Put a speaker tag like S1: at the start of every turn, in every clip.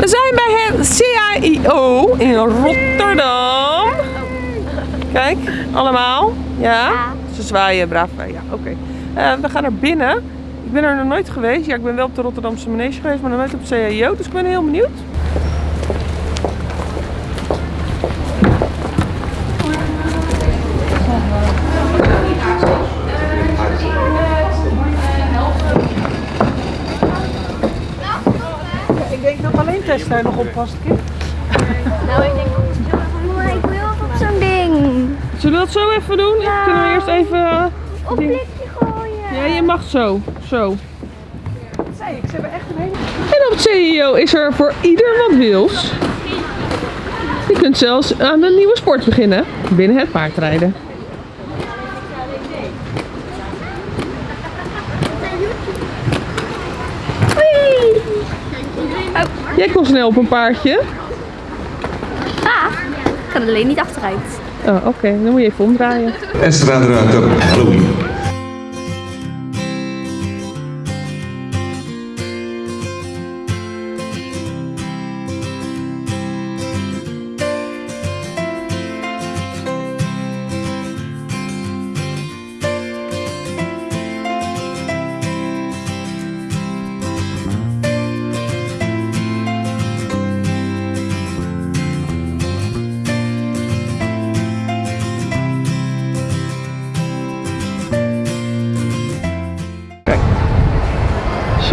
S1: We zijn bij het CIO in Rotterdam. Kijk, allemaal. Ja? Ze zwaaien braaf. Ja, oké. Eh, we gaan naar binnen. Ik ben er nog nooit geweest. Ja, ik ben wel op de Rotterdamse manege geweest, maar nog nooit op CIO. Dus ik ben heel benieuwd.
S2: Dat nog op past, kind.
S3: Nou, ik denk, mama, ik wil op zo'n ding.
S1: Zullen we dat zo even doen?
S3: Ja.
S1: Kunnen we eerst even... eh,
S3: Op blikje gooien.
S1: Ja, je mag zo. Zo.
S2: Dat ik, echt een hele...
S1: En op het CEO is er voor ieder wat wils. Je kunt zelfs aan een nieuwe sport beginnen. Binnen het paardrijden. Jij kon snel op een paardje.
S3: Ah, ik kan alleen niet achteruit.
S1: Oh, oké. Dan moet je even omdraaien.
S4: Estraderuiter Halloween.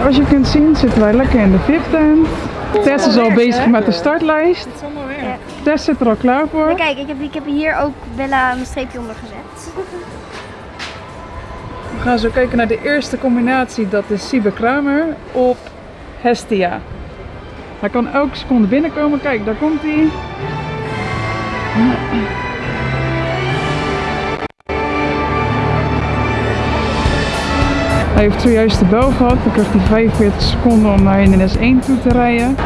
S2: Zoals je kunt zien zitten wij lekker in de VIP-tent. Tess is al bezig met de startlijst. Tess zit er al klaar voor.
S3: Maar kijk, ik heb, ik heb hier ook Bella een streepje onder gezet.
S2: We gaan zo kijken naar de eerste combinatie. Dat is Siebe Kramer op Hestia. Hij kan elke seconde binnenkomen. Kijk, daar komt hij. Hij heeft zojuist de bel gehad. Dan krijgt hij 45 seconden om naar hindernis 1 toe te rijden.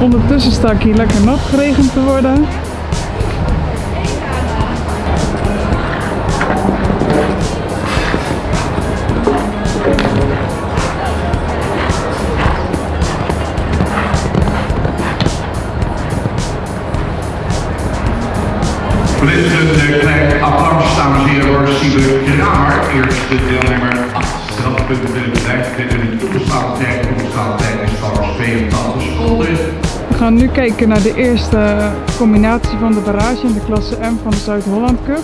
S2: Ondertussen sta ik hier lekker nat geregend te worden.
S4: Dames en heren, voor Siebe Kramer. Eerste deelnemer, 8 strafpunten binnen bedrijf. Dit in een toegestaande tijd. Toegestaande tijd is trouwens 82 seconden.
S2: We gaan nu kijken naar de eerste combinatie van de barrage in de klasse M van de Zuid-Holland Cup.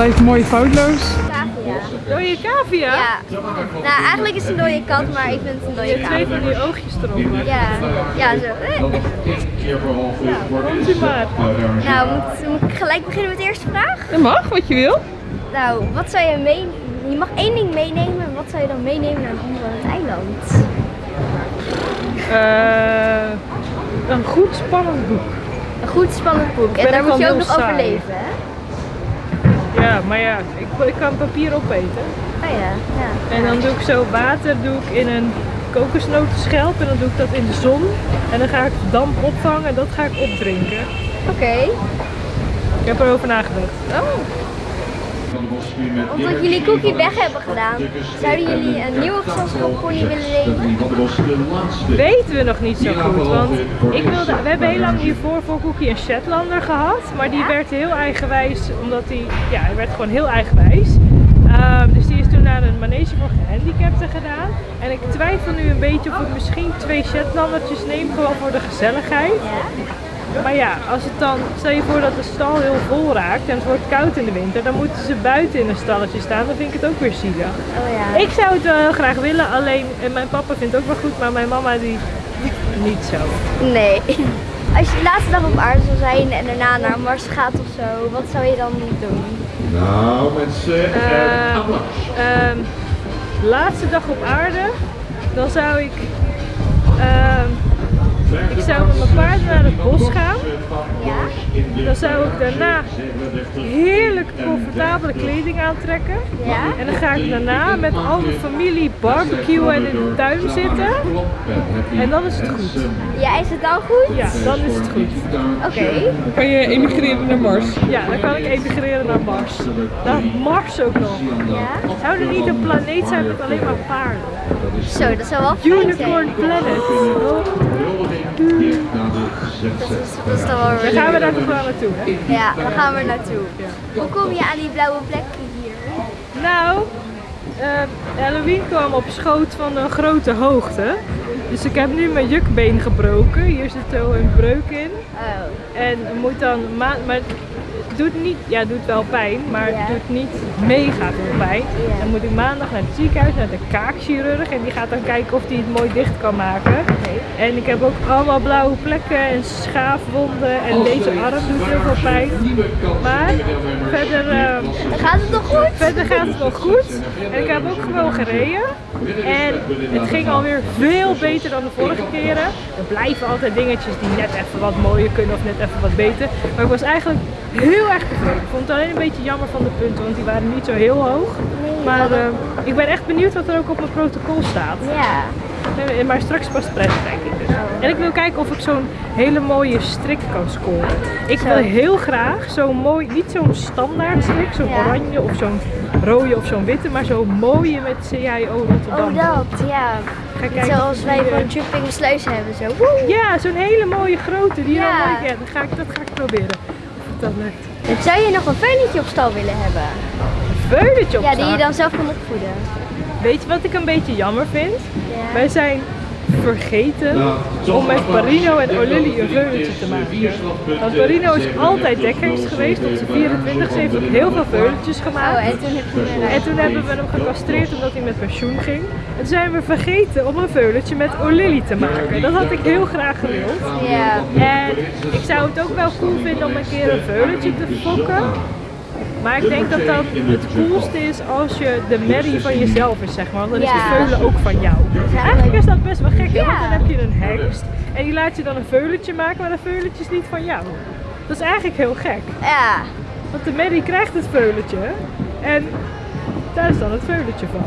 S2: Blijft mooi foutloos.
S3: Cavia.
S1: Dode cavia?
S3: Ja. Nou, eigenlijk is het een dode kat, maar ik vind het een dode
S1: Twee
S3: cavia.
S1: van die oogjes erop.
S3: Ja, ja zo. Eh.
S1: Komt u maar.
S3: Nou, moet, moet ik gelijk beginnen met de eerste vraag?
S1: Dat mag, wat je wil.
S3: Nou, wat zou je mee... Je mag één ding meenemen. Wat zou je dan meenemen naar een onbewoond eiland?
S1: Eh, een goed spannend boek.
S3: Een goed spannend boek. En daar moet je ook nog
S1: saai.
S3: overleven, hè?
S1: Ja, maar ja, ik, ik kan papier opeten.
S3: Oh ja, ja.
S1: En dan doe ik zo water doe ik in een kokosnotenschelp en dan doe ik dat in de zon. En dan ga ik damp opvangen en dat ga ik opdrinken.
S3: Oké.
S1: Ik heb erover nagedacht.
S3: Oh. Omdat jullie Cookie weg hebben gedaan, zouden jullie een nieuwe gezelschapspony willen nemen?
S1: Weten we nog niet zo goed, want ik wilde, we hebben heel lang hiervoor voor Cookie een Shetlander gehad, maar die werd heel eigenwijs, omdat hij, ja, hij werd gewoon heel eigenwijs. Ehm, dus die is toen naar een manege voor gehandicapten gedaan. En ik twijfel nu een beetje of ik misschien twee Shetlandertjes neem, gewoon voor de gezelligheid. Maar ja, als het dan, stel je voor dat de stal heel vol raakt en het wordt koud in de winter, dan moeten ze buiten in een stalletje staan. Dan vind ik het ook weer zielig.
S3: Oh ja.
S1: Ik zou het wel heel graag willen, alleen en mijn papa vindt het ook wel goed, maar mijn mama die niet zo.
S3: Nee. Als je de laatste dag op aarde zou zijn en daarna naar Mars gaat of zo, wat zou je dan doen?
S4: Nou mensen, en applaus.
S1: Ehm, laatste dag op aarde, dan zou ik. Eh, het bos gaan.
S3: Ja?
S1: Dan zou ik daarna heerlijk comfortabele kleding aantrekken.
S3: Ja?
S1: En dan ga ik daarna met al de familie barbecuen en in de tuin zitten. En dan is het goed.
S3: Ja, is het dan goed?
S1: Ja, dan is het goed.
S3: Oké.
S2: Dan kan je emigreren naar Mars.
S1: Ja, dan kan ik emigreren naar Mars. Naar Mars ook nog.
S3: Ja?
S1: Zou er niet een planeet zijn met alleen maar paarden?
S3: Zo, dat zou wel fijn zijn.
S1: Unicorn Planet. Oh,
S3: Is dan
S1: gaan we daar toch wel naartoe, hè?
S3: Ja, daar gaan we naartoe. Hoe kom je aan die blauwe plekken hier?
S1: Nou, eh, Halloween kwam op schoot van een grote hoogte. Dus ik heb nu mijn jukbeen gebroken. Hier zit zo een breuk in.
S3: Oh.
S1: En moet dan ma maar het doet niet, ja, doet wel pijn, maar het doet niet mega veel pijn. Dan moet ik maandag naar het ziekenhuis, naar de kaakchirurg en die gaat dan kijken of hij het mooi dicht kan maken. En ik heb ook allemaal blauwe plekken en schaafwonden en deze arm doet heel veel pijn. Maar verder, eh,
S3: Dan gaat het toch goed?
S1: verder gaat het wel goed. En ik heb ook gewoon gereden. En het ging alweer veel beter dan de vorige keren. Er blijven altijd dingetjes die net even wat mooier kunnen of net even wat beter. Maar ik was eigenlijk heel erg tevreden. Ik vond het alleen een beetje jammer van de punten, want die waren niet zo heel hoog. Maar eh, ik ben echt benieuwd wat er ook op mijn protocol staat.
S3: Ja.
S1: Eh, Maar straks pas pret, denk ik dus. En ik wil kijken of ik zo'n hele mooie strik kan scoren. Ik wil heel graag zo'n mooi, niet zo'n standaard strik, zo'n
S3: Ja.
S1: oranje of zo'n rode of zo'n witte, maar zo'n mooie met CIO Rotterdam.
S3: Oh, dat, ja.
S1: Ga kijken
S3: Zoals wij
S1: die, eh,
S3: van Jumping Sluis hebben, zo. Woe!
S1: Ja, zo'n hele mooie grote, die
S3: Ja.
S1: dan ja, ga ik, dat ga ik proberen. Of het dan lukt.
S3: Zou je nog een veulentje op stal willen hebben?
S1: Veulentje op
S3: Ja, die je dan zelf kan opvoeden.
S1: Weet je wat ik een beetje jammer vind?
S3: Ja.
S1: Wij zijn vergeten om met Parino en Olili een veulentje te maken. Want Parino is altijd dekhengst geweest, tot zijn 24 heeft ook heel veel veulentjes
S3: Oh,
S1: gemaakt.
S3: en toen
S1: En toen hebben we hem gecastreerd omdat hij met pensioen ging. En toen zijn we vergeten om een veulentje met Olili te maken. Dat had ik heel graag gewild.
S3: Ja.
S1: En ik zou het ook wel cool vinden om een keer een veulentje te fokken. Maar ik denk dat dat het coolste is als je de merrie van jezelf is, zeg maar. Want dan is de veulen ook van jou. Eigenlijk is dat best wel gek, hè? want dan heb je een hengst en die laat je dan een veulentje maken, maar dat veulentje is niet van jou. Dat is eigenlijk heel gek.
S3: Ja.
S1: Want de merrie krijgt het veulentje en daar is dan het veulentje van.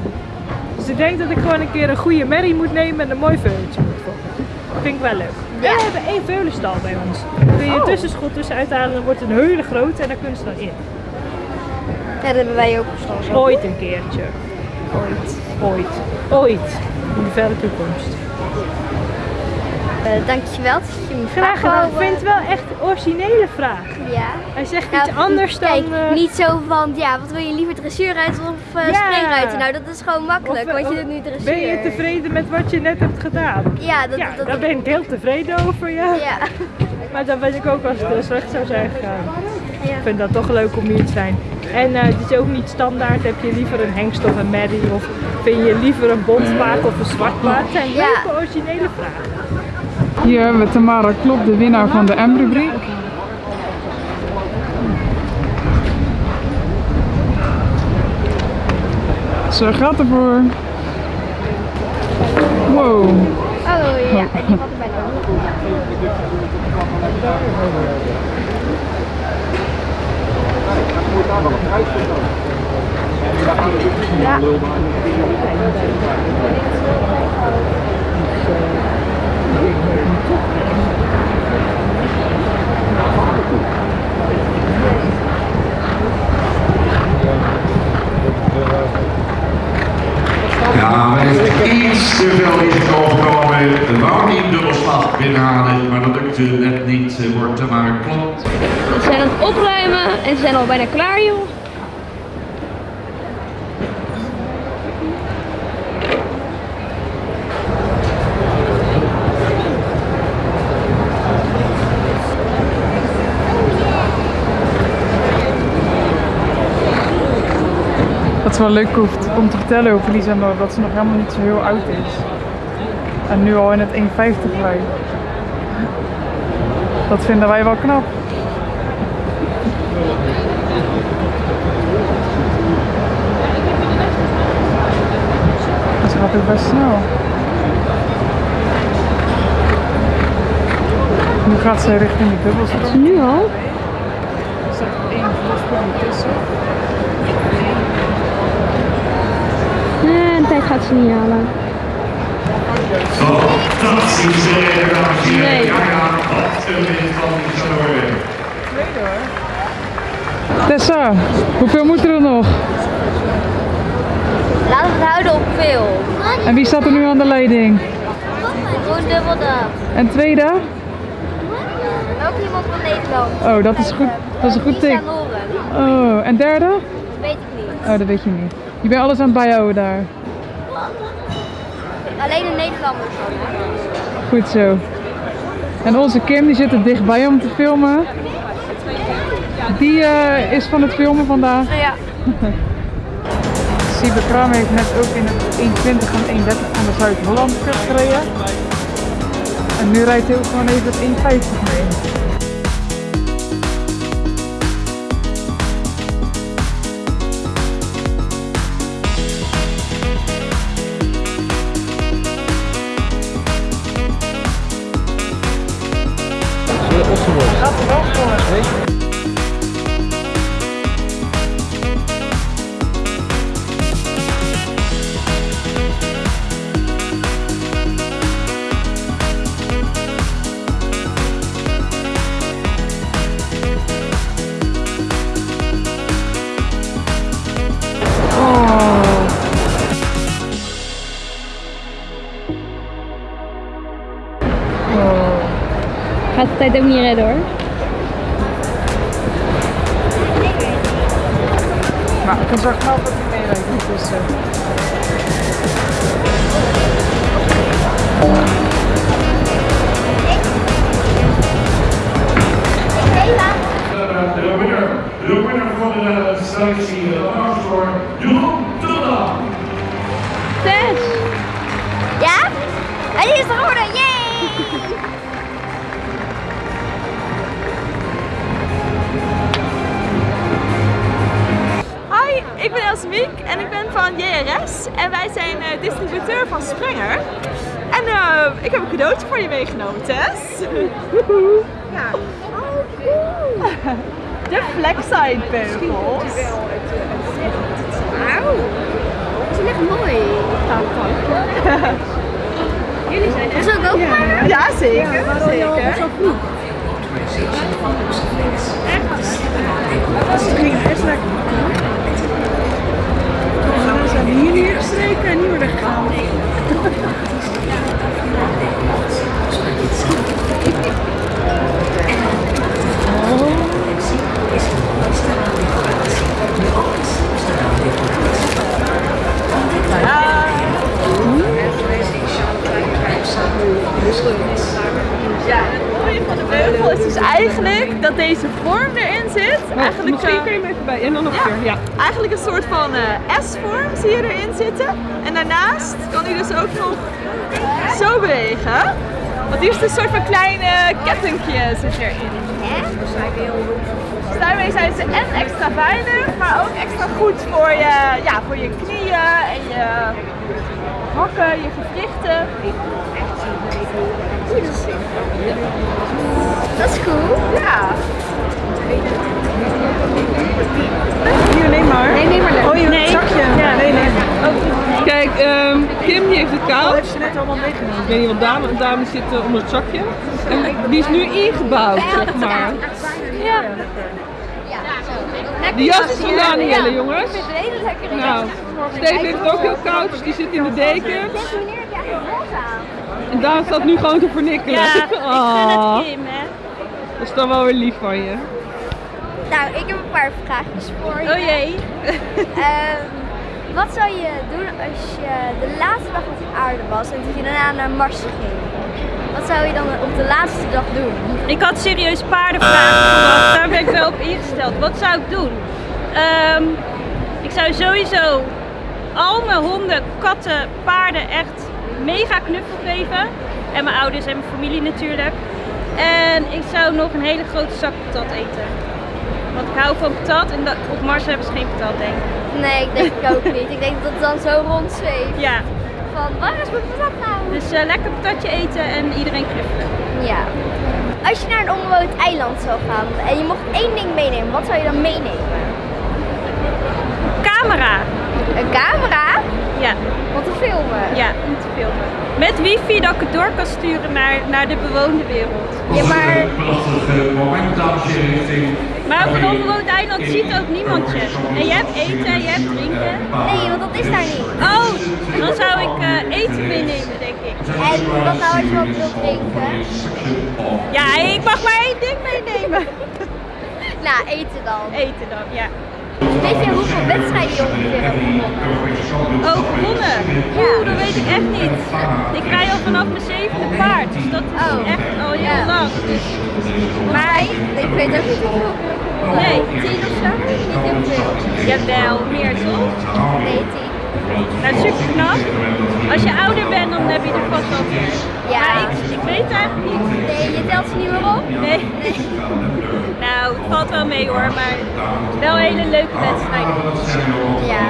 S1: Dus ik denk dat ik gewoon een keer een goede merrie moet nemen en een mooi veulentje moet fokken. Vind ik wel leuk.
S3: Ja.
S1: En we hebben één veulenstal bij ons. Kun je
S3: Oh.
S1: een tussenschot tussen uithalen, dan wordt het een hele grote en daar kunnen ze dan in.
S3: Ja, dat hebben wij ook zo.
S1: Ooit een keertje. Ooit. Ooit. Ooit. In de verre toekomst.
S3: Eh, dankjewel dat je me
S1: Graag gedaan. Ik vind het wel echt een originele vraag.
S3: eh, Ja.
S1: Hij zegt
S3: Nou,
S1: iets anders dan... Eh,
S3: niet zo van, ja, wat wil je liever dressuurruiter of uh,
S1: Ja.
S3: springruiter? Nou, dat is gewoon makkelijk,
S1: of-
S3: want je doet nu dressuur.
S1: Ben je tevreden met wat je net hebt gedaan?
S3: Ja, dat,
S1: Ja,
S3: dat,
S1: daar ben ik heel tevreden over, ja.
S3: Ja.
S1: Maar dan ben ik ook als het slecht zou zijn gegaan.
S3: Ja.
S1: Ik vind dat toch leuk om hier te zijn. En eh, het is ook niet standaard. Heb je liever een hengst of een merrie? Of vind je liever een bont paard of een zwart paard? Zijn
S3: Ja.
S1: leuke originele vragen.
S2: Hier hebben we Tamara Klop, de winnaar van de M-rubriek. Ze gaat ervoor. Wow.
S3: Oh ja, en die had ik bijna ook. Ja.
S4: Ja, men heeft iets te veel risico genomen. De wou die dubbelslag binnenhalen, maar dat lukte net niet. Eh, Wordt er maar klopt.
S3: We zijn aan het opruimen en ze zijn al bijna klaar, joh.
S2: Dat is wel leuk om te vertellen over Lisa nog, dat ze nog helemaal niet zo heel oud is. En nu al in het 1,50 rijdt. Dat vinden wij wel knap. Best snel. Nu gaat ze richting de bubbelstroom.
S3: Nu al?
S2: Er staat één vluchtsprong tussen.
S3: Nee, de tijd gaat ze niet halen.
S4: Fantastisch, dames en heren.
S3: Nee.
S4: Ja, ja, wat een winst van die zal worden.
S2: Tweede hoor. Tessa, hoeveel moet er nog?
S3: Laten we het houden op veel.
S2: En wie staat er nu aan de leiding?
S3: Gewoon dubbel dat.
S2: En tweede?
S3: Ook iemand van Nederland.
S2: Oh, dat is goed. Dat is een goed tik.
S3: Loren.
S2: Oh, en derde?
S3: Dat weet ik niet.
S2: Oh, dat weet je niet. Je bent alles aan het bijhouden daar.
S3: Alleen een Nederlander zo.
S2: Goed zo. En onze Kim die zit er dichtbij om te filmen. Die eh, is van het filmen vandaag.
S3: Ja.
S2: Siebe Kram heeft net ook in het 1.20 en 1.30 van de Zuid-Holland Cup gereden. En nu rijdt hij ook gewoon even het 1.50 mee. Gaat er wel voor.
S3: Gaat de tijd ook niet redden hoor.
S2: Maar ik kan zo knap dat hij meerijdt. Dus, eh,
S4: Eh, De winnaar, de winnaar van de selectie, de applaus voor Jeroen Tulda.
S3: Tess! Ja? En die is er
S5: ik ben Elsemiek en ik ben van JRS en wij zijn eh, distributeur van Sprenger. En eh, ik heb een cadeautje voor je meegenomen, Tess. ja. De Flexside beugels.
S3: Wauw! Die zijn echt mooi. Jullie zijn echt... Zal ik ook maar?
S5: Ja, zeker. zeker.
S2: We zijn hier neergestreken en niet meer weggegaan.
S5: Ja, het mooie van de beugel is dus eigenlijk dat deze vorm erin zit. Eigenlijk,
S1: Misschien kun je hem even bij. En dan nog een keer. Ja.
S5: Eigenlijk een soort van eh, S-vorm je erin zitten. En daarnaast kan hij dus ook nog zo bewegen. Want hier is een soort van kleine kettingje zit erin. Dus daarmee zijn ze en extra veilig, maar ook extra goed voor je, ja, voor je knieën en je hakken, je gewrichten.
S3: Dat is cool.
S5: Ja.
S1: Hier, neem maar.
S3: Nee, neem maar.
S1: Oh, je
S3: Nee.
S1: zakje.
S5: Ja.
S1: Nee, nee. Kijk, ehm, Kim die heeft het koud.
S2: heeft ze net allemaal meegenomen.
S1: Ik weet niet wat dame, een dame zit eh, onder het zakje. En die is nu ingebouwd, zeg maar.
S3: Ja. Ja,
S1: De jas is gedaan,
S3: Ja.
S1: hele jongens.
S3: Ik vind het een hele lekkere
S1: Nou, Steven heeft het ook heel koud, dus die zit in de deken. En Daan staat nu gewoon te vernikkelen. Oh, dat is dan wel weer lief van je.
S3: Nou, ik heb een paar vraagjes voor je.
S5: Oh jee.
S3: Ehm, wat zou je doen als je de laatste dag op de aarde was en dat je daarna naar Mars ging? Wat zou je dan op de laatste dag doen?
S6: Ik had serieus paardenvragen verwacht. Daar ben ik wel op ingesteld. Wat zou ik doen? Ehm, ik zou sowieso al mijn honden, katten, paarden echt mega knuffel geven. En mijn ouders en mijn familie natuurlijk. En ik zou nog een hele grote zak patat eten. Want ik hou van patat en dat, op Mars hebben ze geen patat denk ik.
S3: Nee, ik denk ik ook niet. Ik denk dat het dan zo rondzweeft.
S6: Ja,
S3: Van, waar is mijn patat nou?
S6: Dus eh, lekker patatje eten en iedereen knuffelen.
S3: Ja. Als je naar een onbewoond eiland zou gaan en je mocht één ding meenemen, wat zou je dan meenemen?
S6: Camera.
S3: Een camera?
S6: Ja,
S3: Om te filmen?
S6: ja, om te filmen. Met wifi dat ik het door kan sturen naar, naar de bewoonde wereld.
S3: Ja, maar
S4: Prachtige moment, dames richting...
S6: Maar op een onbewoond eiland ziet ook niemand je. En je hebt eten, je hebt drinken.
S3: nee, want dat is daar niet.
S6: Oh, dan zou ik eh, eten meenemen, denk ik.
S3: En wat nou als je wat wilt drinken?
S6: Ja, ik mag maar één ding meenemen.
S3: Nou, eten dan.
S6: Eten dan, ja.
S3: Weet je hoeveel wedstrijden je ongeveer hebt gewonnen?
S6: Oh, gewonnen? Oeh, dat weet ik echt niet. Ik rij al vanaf mijn zevende paard, dus dat is
S3: Oh.
S6: echt al heel
S3: Ja.
S6: lang.
S3: Maar ik weet ook niet hoeveel.
S6: Nee.
S3: Tien of zo? Niet heel veel.
S6: Jawel, meer toch?
S3: Nee, tien.
S6: Nou, super knap. Als je ouder bent, dan heb je er vast wel meer.
S3: Ja.
S6: Maar ik, ik weet het eigenlijk niet.
S3: Nee, je telt ze niet meer op?
S6: Nee. Valt wel mee hoor, maar wel een hele leuke wedstrijd.
S3: Ja.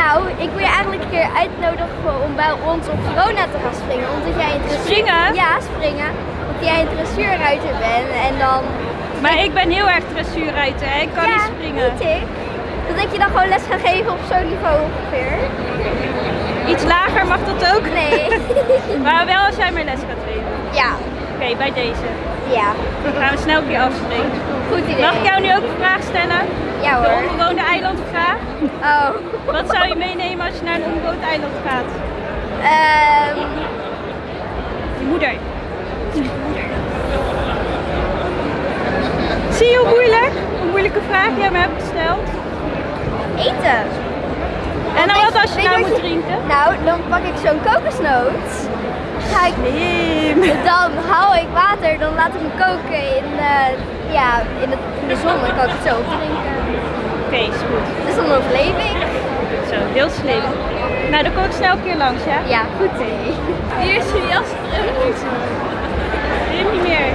S3: Nou, ik wil je eigenlijk een keer uitnodigen om bij ons op Verona te gaan springen. Omdat jij een dressuur...
S6: Springen?
S3: Ja, springen. Omdat jij een dressuurruiter bent en dan...
S6: Maar ik ben heel erg dressuurruiter, ik kan
S3: ja,
S6: niet springen.
S3: niet ik. Dat ik je dan gewoon les ga geven op zo'n niveau ongeveer.
S6: Iets lager mag dat ook?
S3: Nee.
S6: Maar wel als jij mij les gaat geven.
S3: ja.
S6: Oké, bij deze.
S3: Ja.
S6: Dan gaan we snel een keer afspreken.
S3: Goed idee.
S6: Mag ik jou nu ook een vraag stellen?
S3: Ja
S6: De
S3: hoor.
S6: onbewoonde eilandvraag.
S3: Oh.
S6: Wat zou je meenemen als je naar een onbewoond eiland gaat?
S3: Ehm
S6: Je moeder. Zie je hoe moeilijk? Hoe moeilijke vraag jij me hebt gesteld?
S3: eten.
S6: En dan wat als je nou moet drinken?
S3: Nou, dan pak ik zo'n kokosnoot. Ga ik. Dan hou ik water, dan laat ik hem koken in, eh, ja, in, in de zon. Dan kan ik het zo opdrinken.
S6: Oké, is goed.
S3: Dus dan overleef ik.
S6: Zo, heel slim. Nou, dan kom ik snel een keer langs, ja?
S3: Ja, goed idee. Hier is je jas terug.
S6: Wil niet meer.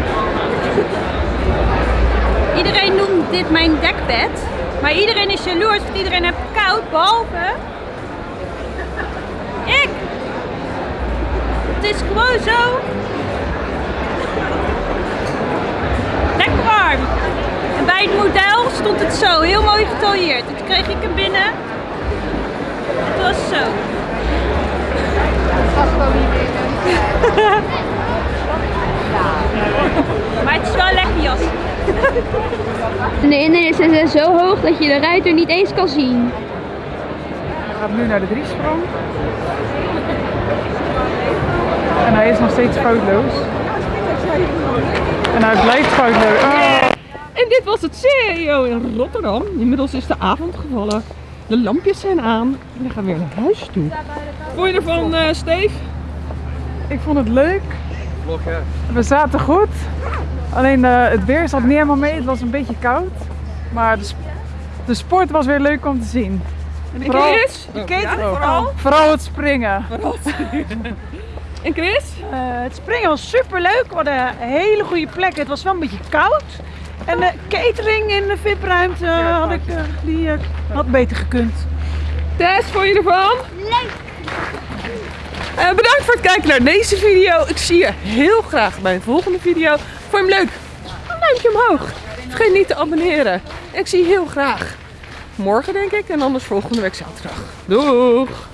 S6: Iedereen noemt dit mijn dekbed. Maar iedereen is jaloers, want iedereen heeft koud, behalve... Ik! Het is gewoon zo... Lekker warm. En bij het model stond het zo, heel mooi getailleerd. Toen kreeg ik hem binnen. Het was zo.
S3: was gewoon niet
S6: Maar het is wel een lekker jas.
S3: De hindernissen zijn zo hoog dat je de ruiter niet eens kan zien.
S2: Hij gaat nu naar de driesprong. En hij is nog steeds foutloos. En hij blijft foutloos. Oh.
S7: En dit was het CEO in Rotterdam. Inmiddels is de avond gevallen. De lampjes zijn aan. En we gaan weer naar huis toe. Vond je ervan, eh Steve?
S2: Ik vond het leuk. We zaten goed. Alleen eh, het weer zat niet helemaal mee. Het was een beetje koud. Maar de, sp- de sport was weer leuk om te zien.
S7: En
S2: Vooral-
S7: Chris?
S2: Oh, ja,
S7: Vooral?
S2: Vooral het springen.
S7: En Chris?
S8: Eh, het springen was super leuk. We hadden een hele goede plek. Het was wel een beetje koud. En de catering in de VIP-ruimte had ik, eh, die eh, had beter gekund.
S7: Tess, vond je ervan?
S3: Leuk!
S7: Eh, bedankt voor het kijken naar deze video. Ik zie je heel graag bij een volgende video. Vond je hem leuk? Een duimpje omhoog. Vergeet niet te abonneren. En ik zie je heel graag morgen denk ik en anders volgende week zaterdag. Doeg!